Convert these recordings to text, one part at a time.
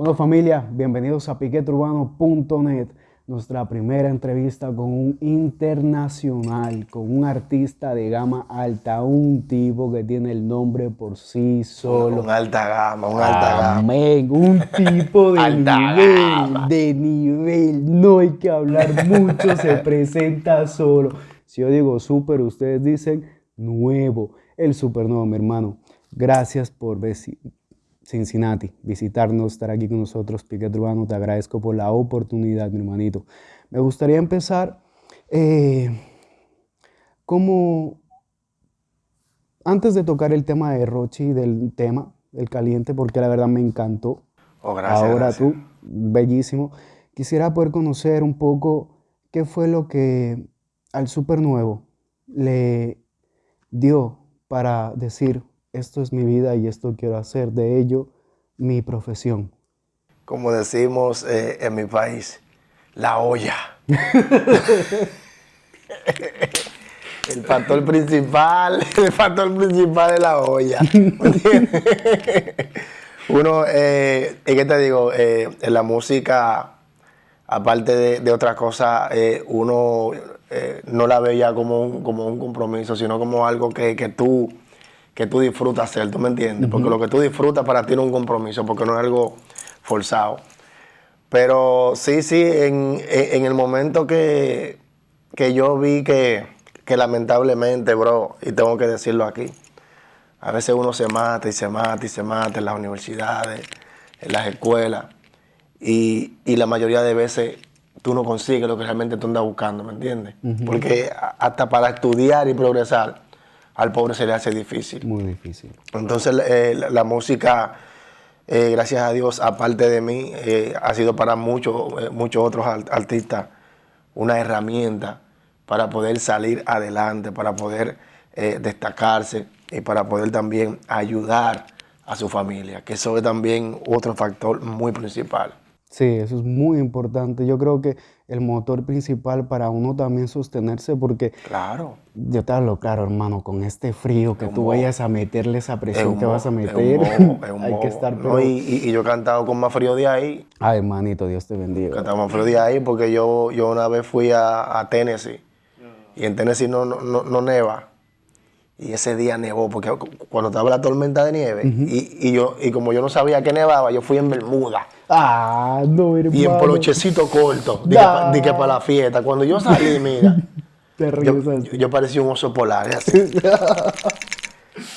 Bueno familia, bienvenidos a piqueturbano.net, nuestra primera entrevista con un internacional, con un artista de gama alta, un tipo que tiene el nombre por sí solo. Un alta gama, un alta gama. Amén, un tipo de nivel, de nivel, no hay que hablar mucho, se presenta solo. Si yo digo súper, ustedes dicen nuevo, el super nuevo, mi hermano. Gracias por Cincinnati, visitarnos, estar aquí con nosotros, Piquet Urbano. Te agradezco por la oportunidad, mi hermanito. Me gustaría empezar eh, como, antes de tocar el tema de Rochi, del tema, el caliente, porque la verdad me encantó. Oh, gracias, Ahora tú, bellísimo. Quisiera poder conocer un poco qué fue lo que al super nuevo le dio para decir, esto es mi vida y esto quiero hacer de ello mi profesión. Como decimos eh, en mi país, la olla. el factor principal, el factor principal es la olla. Uno, eh, ¿qué te digo? Eh, en la música, aparte de, otras cosas, eh, uno no la ve ya como un, como un compromiso, sino como algo que, que tú que tú disfrutas hacer, ¿tú me entiendes? Porque lo que tú disfrutas para ti no es un compromiso, porque no es algo forzado. Pero sí, sí, en, el momento que, que yo vi que, que, lamentablemente, bro, y tengo que decirlo aquí, a veces uno se mata y se mata y se mata en las universidades, en las escuelas, y, y la mayoría de veces tú no consigues lo que realmente tú andas buscando, ¿me entiendes? Porque hasta para estudiar y progresar, al pobre se le hace difícil. Muy difícil. Entonces eh, la, música, eh, gracias a Dios, aparte de mí, eh, ha sido para muchos, muchos otros artistas una herramienta para poder salir adelante, para poder destacarse y para poder también ayudar a su familia, que eso es también otro factor muy principal. Sí, eso es muy importante. Yo creo que el motor principal para uno también sostenerse, porque claro. yo te hablo claro, hermano, con este frío que tú vayas a meterle esa presión que vas a meter, hay que estar... y, yo he cantado con más frío de ahí. Ay, hermanito, Dios te bendiga. Cantado más frío de ahí porque yo, yo una vez fui a, Tennessee y en Tennessee no, no, no neva. Y ese día nevó, porque cuando estaba la tormenta de nieve, y, yo, y como yo no sabía que nevaba, yo fui en Bermuda. Ah, no, hermano. Y en polochecito corto, di que, para la fiesta. Cuando yo salí, mira, yo, parecía un oso polar.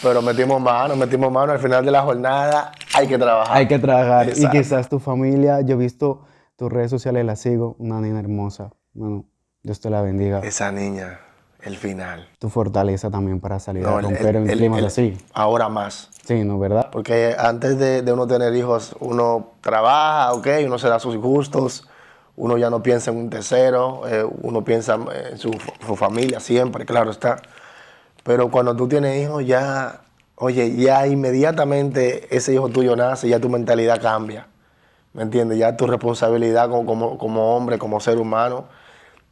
Pero metimos mano, metimos mano. Al final de la jornada hay que trabajar. Hay que trabajar. Y quizás tu familia, yo he visto tus redes sociales, la sigo, una niña hermosa. Bueno, Dios te la bendiga. Esa niña el final. Tu fortaleza también para salir a romper en climas así. Ahora más. Sí, ¿no? ¿Verdad? Porque antes de, uno tener hijos, uno trabaja, ok, uno se da sus gustos, uno ya no piensa en un tercero, eh, uno piensa en su, familia siempre, claro está. Pero cuando tú tienes hijos, ya, oye, ya inmediatamente ese hijo tuyo nace, ya tu mentalidad cambia. ¿Me entiendes? Ya tu responsabilidad como, como hombre, como ser humano,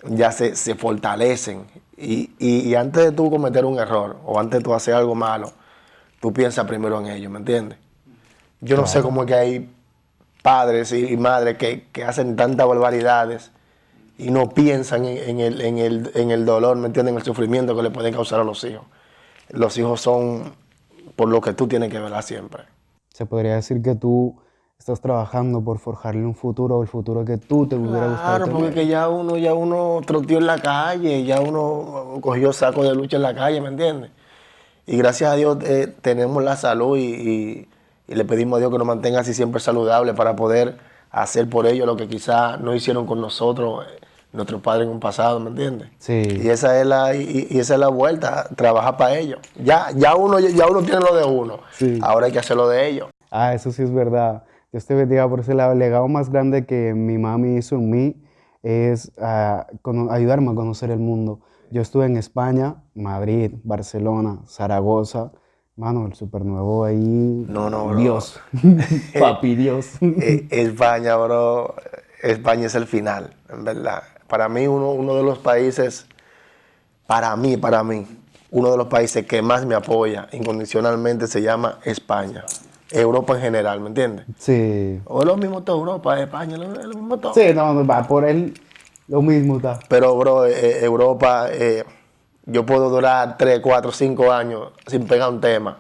ya se, fortalecen. Y, antes de tú cometer un error o antes de tú hacer algo malo, tú piensas primero en ellos, ¿me entiendes? Yo no sé cómo es que hay padres y, madres que, hacen tantas barbaridades y no piensan en, el, en, el, en el dolor, ¿me entiendes? En el sufrimiento que le pueden causar a los hijos. Los hijos son por lo que tú tienes que velar siempre. Se podría decir que tú estás trabajando por forjarle un futuro, el futuro que tú te hubiera gustado Claro, porque ya uno, ya uno troteó en la calle, ya uno cogió saco de lucha en la calle, ¿me entiendes? Y gracias a Dios eh, tenemos la salud y, le pedimos a Dios que nos mantenga así siempre saludable para poder hacer por ellos lo que quizás no hicieron con nosotros, eh, nuestros padres en un pasado, ¿me entiendes? Sí. Y esa es la, y, esa es la vuelta, trabajar para ellos. Ya, ya, uno, ya uno tiene lo de uno, ahora hay que hacer lo de ellos. Ah, eso sí es verdad. Dios te bendiga por ese lado. El legado más grande que mi mami hizo en mí es ah, ayudarme a conocer el mundo. Yo estuve en España, Madrid, Barcelona, Zaragoza. Mano, el supernuevo ahí. No, no, bro. Dios. Papi Dios. Eh, España, bro. España es el final, en verdad. Para mí, uno, uno de los países, para mí, para mí, uno de los países que más me apoya incondicionalmente se llama España. Europa en general, ¿me entiendes? Sí. O es lo mismo todo Europa, España, es lo mismo todo. Sí, no, va por él lo mismo está. Pero, bro, eh, eh, Europa, eh, yo puedo durar 3, 4, 5 años sin pegar un tema.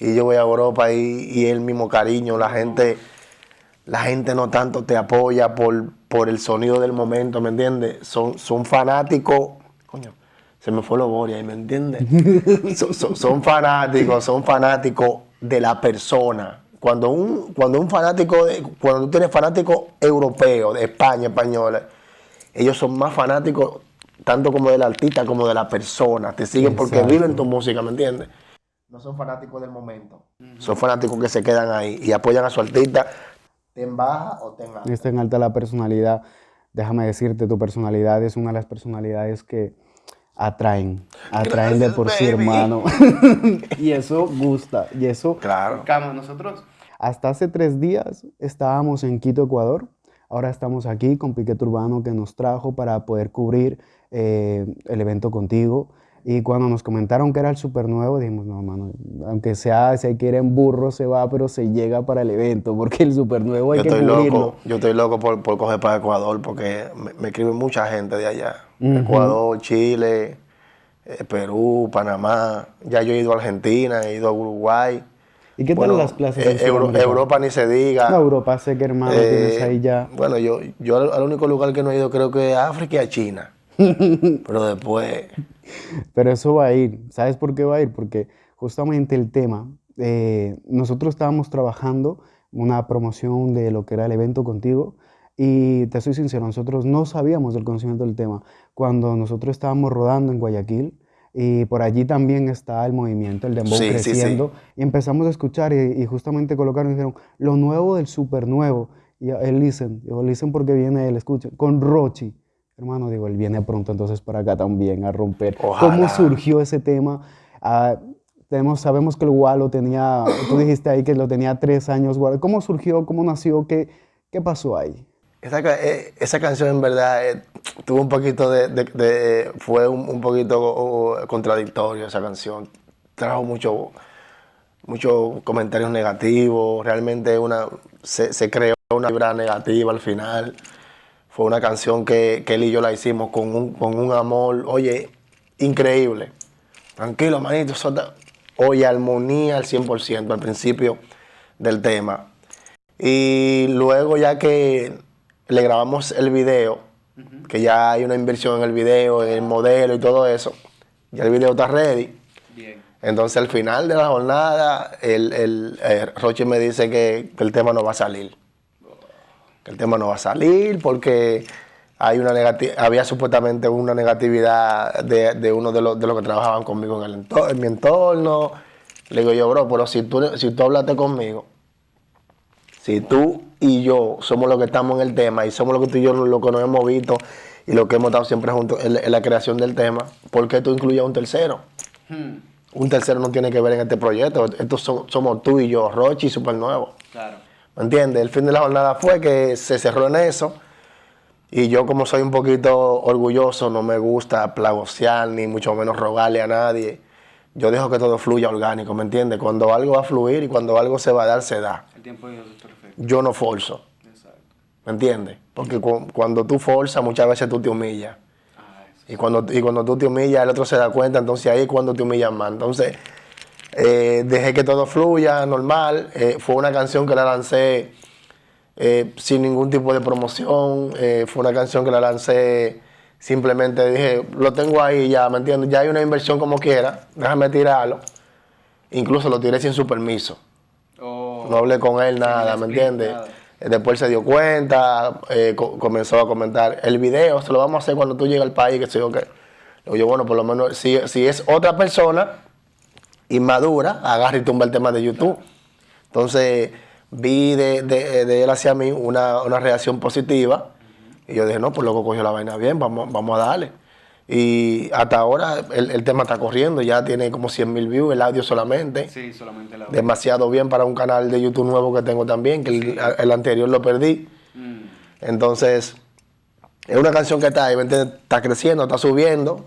Y yo voy a Europa y, y el mismo cariño, la gente, la gente no tanto te apoya por, por el sonido del momento, ¿me entiendes? Son, son fanáticos, coño, se me fue lo Boria, ¿me entiendes? son, son- son fanáticos, son fanáticos de la persona. Cuando un, cuando un fanático, de- cuando tú tienes fanáticos europeos, de España, españoles, ellos son más fanáticos tanto como del artista como de la persona. Te siguen porque viven tu música, ¿me entiendes? No son fanáticos del momento. Son fanáticos que se quedan ahí y apoyan a su artista. Te en baja o te en alta. Está en alta la personalidad. Déjame decirte, tu personalidad es una de las personalidades que atraen. Atraen de por sí, baby. hermano. y eso gusta. Y eso Claro. Cama, nosotros. Hasta hace tres días estábamos en Quito, Ecuador. Ahora estamos aquí con Piquet Urbano que nos trajo para poder cubrir eh, el evento contigo. Y cuando nos comentaron que era el super nuevo, dijimos, no, mano, aunque sea, si quieren burro se va, pero se llega para el evento, porque el super nuevo hay Yo que estoy cubrirlo. loco, yo estoy loco por, por coger para Ecuador porque me, me escribe mucha gente de allá. Ecuador, Chile, eh, Perú, Panamá. Ya yo he ido a Argentina, he ido a Uruguay. ¿Y qué tal Bueno, las plazas eh, en Euro-? Europa ni se diga. No, Europa sé que hermano tienes Eh, ahí ya. Bueno, yo, yo al, al único lugar que no he ido creo que es África y a China. Pero después, Pero eso va a ir. ¿Sabes por qué va a ir? Porque justamente el tema, eh, nosotros estábamos trabajando una promoción de lo que era el evento contigo y te soy sincero, nosotros no sabíamos del conocimiento del tema. Cuando nosotros estábamos rodando en Guayaquil y por allí también está el movimiento, el dembow Sí, sí, sí. creciendo y empezamos a escuchar y, y justamente colocaron y dijeron, lo nuevo del super nuevo. Y él listen, digo, listen porque viene él, escuchen, con Rochi. Hermano, digo, él viene pronto entonces para acá también a romper. ¿Cómo surgió ese tema? Ah, tenemos, sabemos que el Guau lo tenía, tú dijiste ahí que lo tenía tres años. guardado. ¿Cómo surgió? ¿Cómo nació? ¿Qué, qué pasó ahí? esa, eh, esa canción en verdad eh, tuvo un poquito de, de- de- fue un, un poquito contradictorio esa canción. Trajo mucho, muchos comentarios negativos, realmente una, se, se creó una vibra negativa al final. Fue una canción que, que él y yo la hicimos con un, con un amor, oye, increíble. Tranquilo, manito, suelta. Oye, armonía al 100% al principio del tema. Y luego ya que le grabamos el video, que ya hay una inversión en el video, en el modelo y todo eso, ya el video está ready. Bien. Entonces al final de la jornada, el, el, eh, Roche me dice que, que el tema no va a salir. Que el tema no va a salir porque hay una había supuestamente una negatividad de, de uno de los, de los que trabajaban conmigo en, el ento- en mi entorno. Le digo yo, bro, pero si tú, si tú hablaste conmigo, si tú y yo somos los que estamos en el tema y somos los que tú y yo lo que nos hemos visto y lo que hemos estado siempre juntos en, la- en la creación del tema, ¿por qué tú incluyes a un tercero? Un tercero no tiene que ver en este proyecto. Estos son- somos tú y yo, Rochi y Super Nuevo. Claro. ¿Me entiendes? El fin de la jornada fue que se cerró en eso. Y yo, como soy un poquito orgulloso, no me gusta plagosear ni mucho menos rogarle a nadie. Yo dejo que todo fluya orgánico, ¿me entiendes? Cuando algo va a fluir y cuando algo se va a dar, se da. El tiempo de Dios es perfecto. Yo no forzo, Exacto. ¿me entiendes? Porque cu- cuando tú forzas, muchas veces tú te humillas. Y cuando, y cuando tú te humillas, el otro se da cuenta, entonces ahí es cuando te humillas más. Entonces, eh, dejé que todo fluya, normal. Eh, fue una canción que la lancé eh, sin ningún tipo de promoción. Eh, fue una canción que la lancé simplemente, dije, lo tengo ahí ya, ¿me entiendes? Ya hay una inversión como quiera, déjame tirarlo. Incluso lo tiré sin su permiso. Oh, No hablé con él nada, ¿me entiendes? Después se dio cuenta, co- comenzó a comentar el video, se lo vamos a hacer cuando tú llegues al país, que sé yo qué. Le digo yo, bueno, por lo menos, si, si es otra persona inmadura, agarra y tumba el tema de YouTube. Entonces, vi de, de- de él hacia mí una, una reacción positiva y yo dije, no, pues loco cogió la vaina bien, vamos, vamos a darle. Y hasta ahora el, el tema está corriendo, ya tiene como 100 mil views, el audio solamente Sí, solamente la demasiado bien para un canal de YouTube nuevo que tengo también, que el, el anterior lo perdí. Entonces, es una canción que está ahí, está creciendo, está subiendo,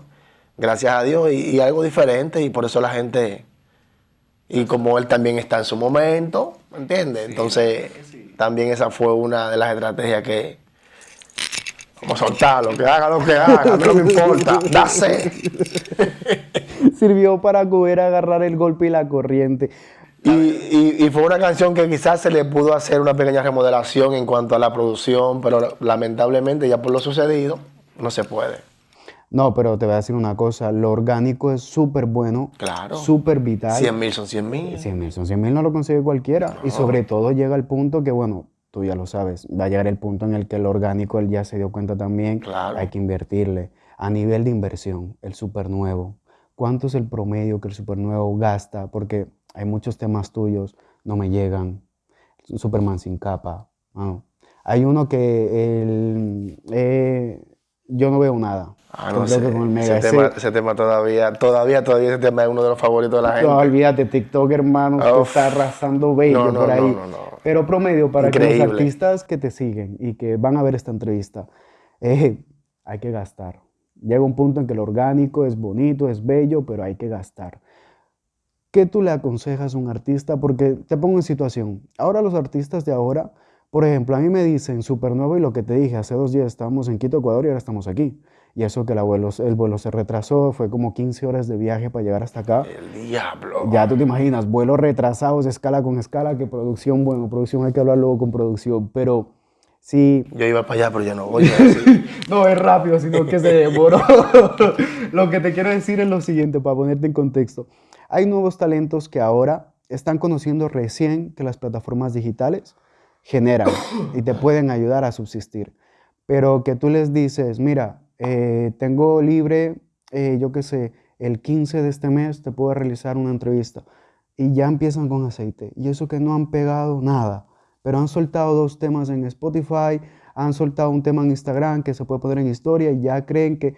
gracias a Dios, y, y algo diferente, y por eso la gente, y como él también está en su momento, ¿entiendes? Entonces, también esa fue una de las estrategias que, como soltarlo, que haga lo que haga, no me importa, dase. Sirvió para poder agarrar el golpe y la corriente. Y, fue una canción que quizás se le pudo hacer una pequeña remodelación en cuanto a la producción, pero lamentablemente ya por lo sucedido no se puede. No, pero te voy a decir una cosa, lo orgánico es súper bueno, claro. súper vital. 100 mil son 100 mil. 100 mil son 100 mil, no lo consigue cualquiera. Y sobre todo llega el punto que, bueno, tú ya lo sabes, va a llegar el punto en el que el orgánico, él ya se dio cuenta también, claro. hay que invertirle. A nivel de inversión, el super nuevo, ¿cuánto es el promedio que el super nuevo gasta? Porque hay muchos temas tuyos, no me llegan. Superman sin capa. Hay uno que el, eh, yo no veo nada. Ah, no sé. Ese, tema, todavía, todavía, todavía ese tema es uno de los favoritos de la gente. No, olvídate, TikTok, hermano, está arrasando bello por ahí. Pero promedio, para que los artistas que te siguen y que van a ver esta entrevista, eh, hay que gastar. Llega un punto en que el orgánico es bonito, es bello, pero hay que gastar. ¿Qué tú le aconsejas a un artista? Porque te pongo en situación. Ahora los artistas de ahora, por ejemplo, a mí me dicen Supernuevo y lo que te dije, hace dos días estábamos en Quito, Ecuador y ahora estamos aquí. Y eso que el, abuelo, el vuelo se retrasó, fue como 15 horas de viaje para llegar hasta acá. El diablo. Ya tú te imaginas, vuelos retrasados, escala con escala, que producción, bueno, producción hay que hablar luego con producción, pero sí. Yo iba para allá, pero ya no voy a decir. no es rápido, sino que se demoró. lo que te quiero decir es lo siguiente, para ponerte en contexto. Hay nuevos talentos que ahora están conociendo recién que las plataformas digitales generan y te pueden ayudar a subsistir. Pero que tú les dices, mira, eh, tengo libre, eh, yo qué sé, el 15 de este mes te puedo realizar una entrevista. Y ya empiezan con aceite. Y eso que no han pegado nada. Pero han soltado dos temas en Spotify, han soltado un tema en Instagram que se puede poner en historia y ya creen que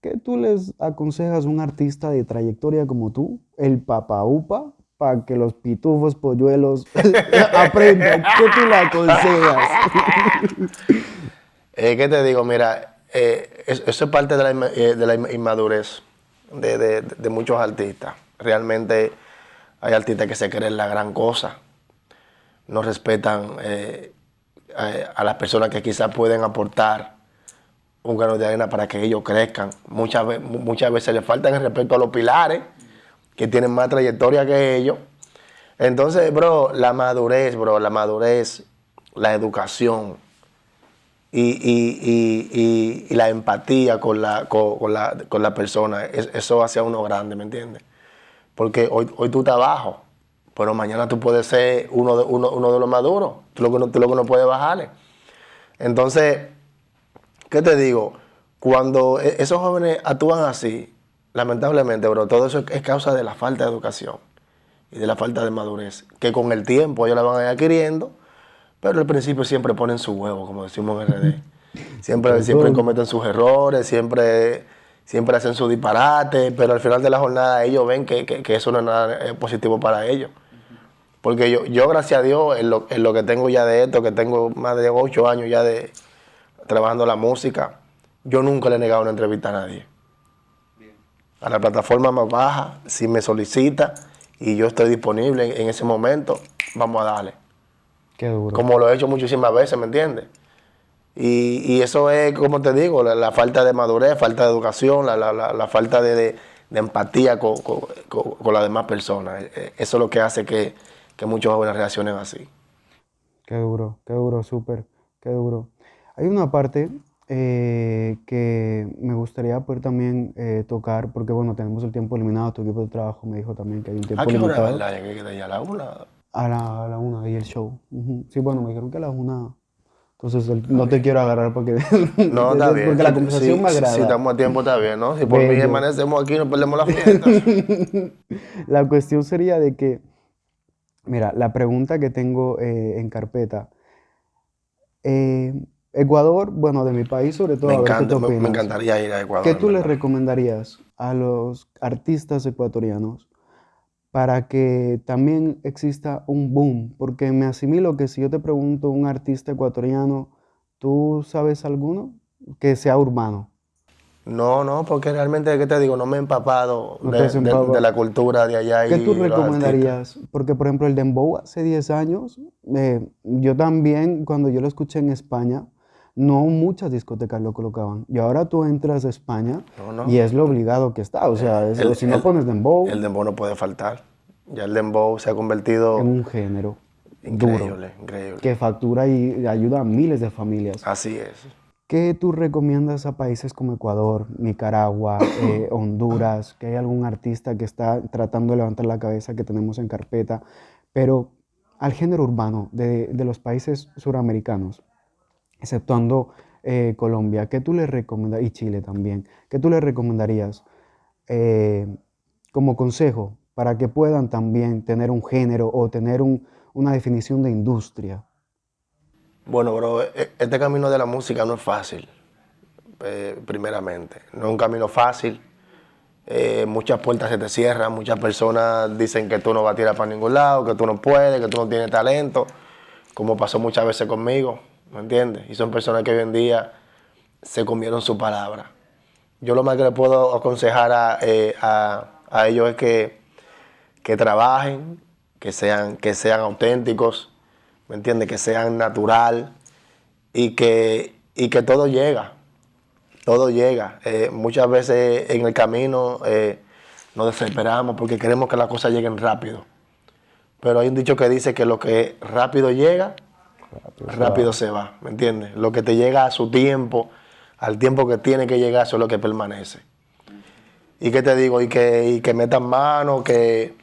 ¿Qué tú les aconsejas a un artista de trayectoria como tú, el papaupa, para que los pitufos, polluelos aprendan? ¿Qué tú le aconsejas? Eh, ¿Qué te digo? Mira, eh, eso es parte de la, eh, inmadurez de, muchos artistas. Realmente hay artistas que se creen la gran cosa, no respetan a las personas que quizás pueden aportar un grano de arena para que ellos crezcan. Muchas, muchas veces le faltan el respeto a los pilares, que tienen más trayectoria que ellos. Entonces, bro, la madurez, bro, la madurez, la educación y, la empatía con la, con, la, persona, eso hace a uno grande, ¿me entiendes? Porque hoy, hoy tú estás abajo, pero mañana tú puedes ser uno de, uno, uno de los maduros, tú lo, que no, tú lo que no puedes bajarle. Entonces, ¿Qué te digo? Cuando e, esos jóvenes actúan así, lamentablemente, bro, todo eso es causa de la falta de educación y de la falta de madurez, que con el tiempo ellos la van a ir adquiriendo, pero al principio siempre ponen su huevo, como decimos en RD. Siempre, siempre cometen sus errores, siempre, siempre hacen su disparate, pero al final de la jornada ellos ven que, eso no es nada eh, positivo para ellos. Porque yo, yo gracias a Dios, en lo, en lo que tengo ya de esto, que tengo más de ocho años ya de, trabajando la música, yo nunca le he negado una entrevista a nadie. A la plataforma más baja, si me solicita y yo estoy disponible en, ese momento, vamos a darle. Qué duro. Como lo he hecho muchísimas veces, ¿me entiendes? Y, eso es, como te digo, la, falta de madurez, falta de educación, la, falta de, empatía con, las demás personas. E, e, eso es lo que hace que, que muchos jóvenes reaccionen así. Qué duro, qué duro, súper, qué duro. Hay una parte eh, que me gustaría poder también eh, tocar, porque bueno, tenemos el tiempo eliminado, tu equipo de trabajo me dijo también que hay un tiempo ¿A qué hora ¿verdad? ¿Ya que queda ya a la una? A la, a la una, y el show. Sí, bueno, me dijeron que a la una... Entonces no te quiero agarrar porque, no, está bien. porque la conversación me agrada. Si estamos a tiempo está bien, ¿no? Si por mí amanecemos aquí no perdemos la fiesta. la cuestión sería de que, mira, la pregunta que tengo eh, en carpeta, eh, Ecuador, bueno, de mi país sobre todo. Me, encanta, me, encantaría ir a Ecuador. ¿Qué tú le recomendarías a los artistas ecuatorianos para que también exista un boom? Porque me asimilo que si yo te pregunto un artista ecuatoriano, ¿tú sabes alguno que sea urbano? No, no, porque realmente, ¿qué te digo? No me he empapado, de, la cultura de allá. ¿Qué tú recomendarías? Porque, por ejemplo, el dembow hace 10 años, eh, yo también, cuando yo lo escuché en España, no muchas discotecas lo colocaban. Y ahora tú entras a España y es lo obligado que está. O sea, si no pones dembow... El dembow no puede faltar. Ya el dembow se ha convertido... En un género increíble, increíble. Que factura y ayuda a miles de familias. Así es. ¿Qué tú recomiendas a países como Ecuador, Nicaragua, eh, Honduras? Que hay algún artista que está tratando de levantar la cabeza que tenemos en carpeta, pero al género urbano de, los países suramericanos, exceptuando eh, Colombia, ¿qué tú le recomendarías, y Chile también, qué tú le recomendarías eh, como consejo para que puedan también tener un género o tener una definición de industria? Bueno, bro, e, este camino de la música no es fácil, eh, primeramente. No es un camino fácil. Eh, muchas puertas se te cierran, muchas personas dicen que tú no vas a tirar para ningún lado, que tú no puedes, que tú no tienes talento, como pasó muchas veces conmigo, ¿me entiendes? Y son personas que hoy en día se comieron su palabra. Yo lo más que le puedo aconsejar a, eh, ellos es que, que trabajen, que sean, que sean auténticos, ¿me entiendes? Que sean natural y que, y que todo llega, todo llega. Eh, muchas veces en el camino eh, nos desesperamos porque queremos que las cosas lleguen rápido. Pero hay un dicho que dice que lo que rápido llega, rápido, se va, ¿me entiendes? Lo que te llega a su tiempo, al tiempo que tiene que llegar, eso es lo que permanece. ¿Y qué te digo? Y que, y que metan mano, que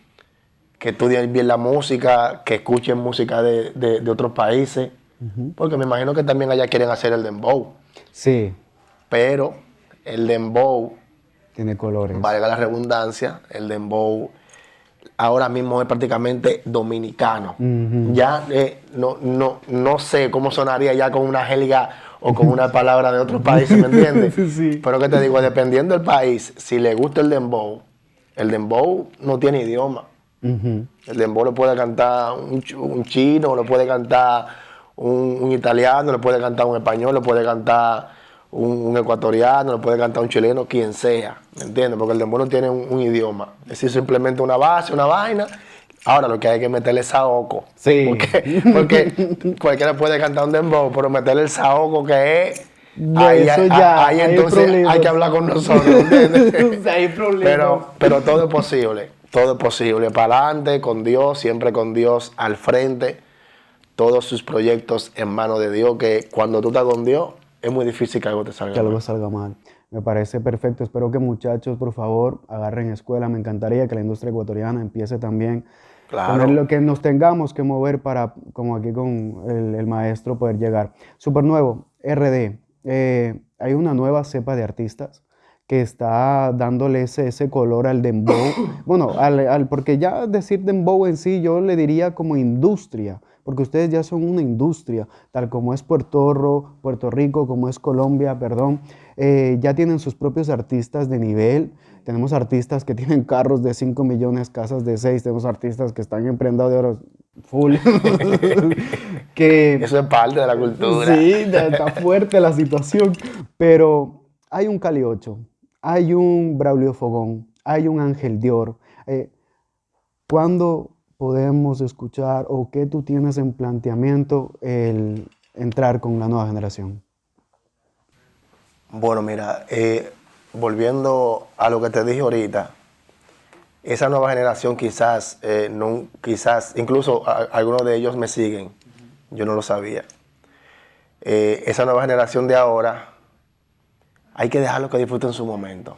que estudien bien la música, que escuchen música de, otros países, porque me imagino que también allá quieren hacer el dembow. Sí. Pero el dembow... Tiene colores. Valga la redundancia, el dembow ahora mismo es prácticamente dominicano. Ya eh, no, no, no sé cómo sonaría ya con una gelga o con una palabra de otros países, ¿me entiendes? sí. Pero que te digo, dependiendo del país, si le gusta el dembow, el dembow no tiene idioma. El dembow lo puede cantar un, chino, lo puede cantar un, italiano, lo puede cantar un español, lo puede cantar un, ecuatoriano, lo puede cantar un chileno, quien sea, ¿me entiendes? Porque el dembow no tiene un, idioma, es decir, simplemente una base, una vaina. Ahora lo que hay que meterle es saoco. Sí. Porque, cualquiera puede cantar un dembow, pero meterle el saoco que es... ahí, eso ya, ahí, entonces hay que hablar con nosotros, ¿entiendes? hay problemas. Pero, pero todo es posible todo es posible. Para adelante, con Dios, siempre con Dios al frente. Todos sus proyectos en manos de Dios, que cuando tú estás con Dios, es muy difícil que algo te salga mal. Que algo salga mal. Me parece perfecto. Espero que muchachos, por favor, agarren escuela. Me encantaría que la industria ecuatoriana empiece también claro. poner lo que nos tengamos que mover para, como aquí con el, maestro, poder llegar. Super nuevo, RD. Eh, hay una nueva cepa de artistas que está dándole ese, color al dembow. Bueno, al, porque ya decir dembow en sí yo le diría como industria, porque ustedes ya son una industria, tal como es Puerto, Puerto Rico, como es Colombia, perdón, eh, ya tienen sus propios artistas de nivel. Tenemos artistas que tienen carros de 5 millones, casas de 6, tenemos artistas que están en prenda de oro full. que, Eso es parte de la cultura. Sí, está fuerte la situación, pero hay un Cali 8, hay un Braulio Fogón, hay un Ángel Dior. Eh, ¿Cuándo podemos escuchar o qué tú tienes en planteamiento el entrar con la nueva generación? Bueno, mira, eh, volviendo a lo que te dije ahorita, esa nueva generación quizás, eh, no, quizás, incluso algunos de ellos me siguen, yo no lo sabía. esa nueva generación de ahora hay que dejarlo que disfruten su momento.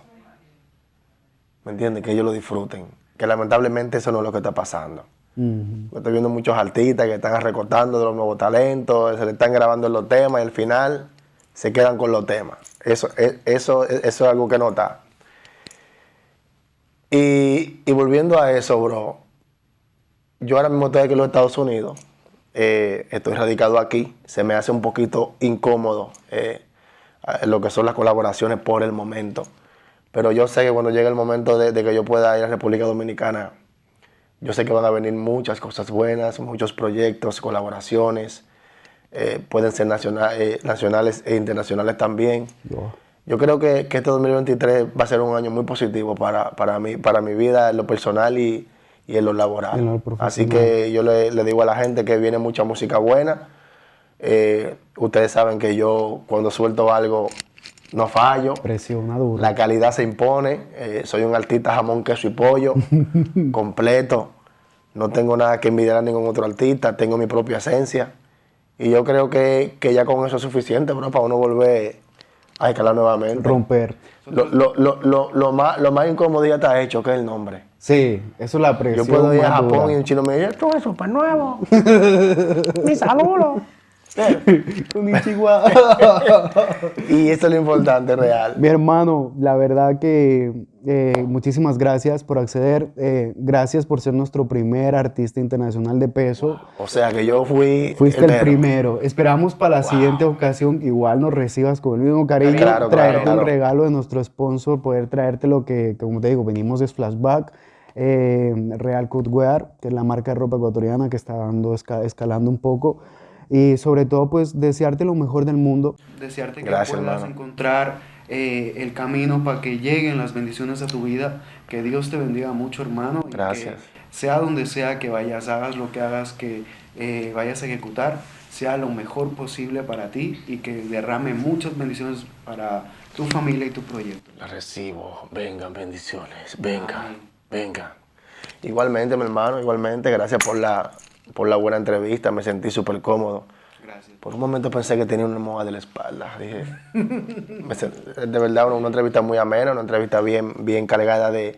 ¿Me entiendes? Que ellos lo disfruten. Que lamentablemente eso no es lo que está pasando. Estoy viendo muchos artistas que están recortando de los nuevos talentos, se le están grabando los temas y al final se quedan con los temas. Eso, e, eso, eso es algo que nota. Y, y, volviendo a eso, bro, yo ahora mismo estoy aquí en los Estados Unidos, eh, estoy radicado aquí, se me hace un poquito incómodo eh, lo que son las colaboraciones por el momento. Pero yo sé que cuando llegue el momento de, que yo pueda ir a República Dominicana, yo sé que van a venir muchas cosas buenas, muchos proyectos, colaboraciones, eh, pueden ser eh, nacionales e internacionales también. yo creo que, que este 2023 va a ser un año muy positivo para, para, mí, para mi vida en lo personal y, y en lo laboral. En lo Así que yo le, le digo a la gente que viene mucha música buena. Eh, ustedes saben que yo cuando suelto algo no fallo. Presiona duro. La calidad se impone. eh, soy un artista jamón, queso y pollo, completo. No tengo nada que envidiar a ningún otro artista. Tengo mi propia esencia. Y yo creo que, que ya con eso es suficiente, bro, para uno volver a escalar nuevamente. Romper. Lo, lo, lo, lo, lo más, lo más incómodo ya está hecho, que es el nombre. Sí, eso es la Yo presión. puedo ir a Japón dura. y un chino me dice, esto es súper nuevo. Mi saludo. Konnichiwa. y eso es lo importante, real. Mi hermano, la verdad que eh, muchísimas gracias por acceder. eh, gracias por ser nuestro primer artista internacional de peso. O sea que yo fui. Fuiste el mero. primero. Esperamos para la siguiente ocasión igual nos recibas con el mismo cariño, Claro, claro, traerte claro. un regalo de nuestro sponsor, poder traerte lo que, como te digo, venimos de Flashback, eh, Real Cutwear, que es la marca de ropa ecuatoriana que está dando, esca- escalando un poco. Y sobre todo, pues, desearte lo mejor del mundo. Desearte que Gracias, puedas hermano. encontrar eh, el camino para que lleguen las bendiciones a tu vida. Que Dios te bendiga mucho, hermano. y que Gracias. sea donde sea que vayas, hagas lo que hagas, que eh, vayas a ejecutar, sea lo mejor posible para ti y que derrame muchas bendiciones para tu familia y tu proyecto. La recibo. Vengan, bendiciones. Vengan, Amén. vengan. Igualmente, mi hermano, igualmente. Gracias por la, por la buena entrevista. Me sentí súper cómodo. Gracias. Por un momento pensé que tenía una moja de la espalda. Dije, de verdad, una, una entrevista muy amena, una entrevista bien, bien cargada de,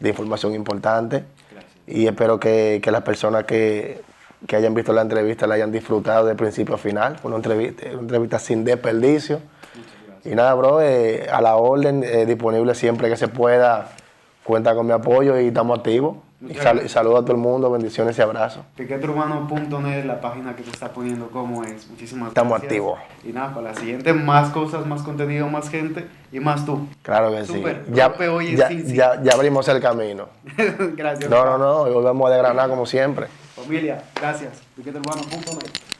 de información importante. Gracias. Y espero que, que las personas que, que hayan visto la entrevista la hayan disfrutado de principio a final. Fue una entrevista, una entrevista sin desperdicio. Muchas gracias. Y nada, bro, eh, a la orden, eh, disponible siempre que se pueda. Cuenta con mi apoyo y estamos activos. Y, sal- y saludo a todo el mundo, bendiciones y abrazos. Piqueturbano.net, la página que te está poniendo cómo es. Muchísimas Estamos gracias. activos. Y nada, para la siguiente, más cosas, más contenido, más gente y más tú. Claro que Súper, sí. Ya, hoy ya, ya, ya abrimos el camino. gracias. No, no, no, hoy volvemos a desgranar como siempre. Familia, gracias. Piqueturbano.net.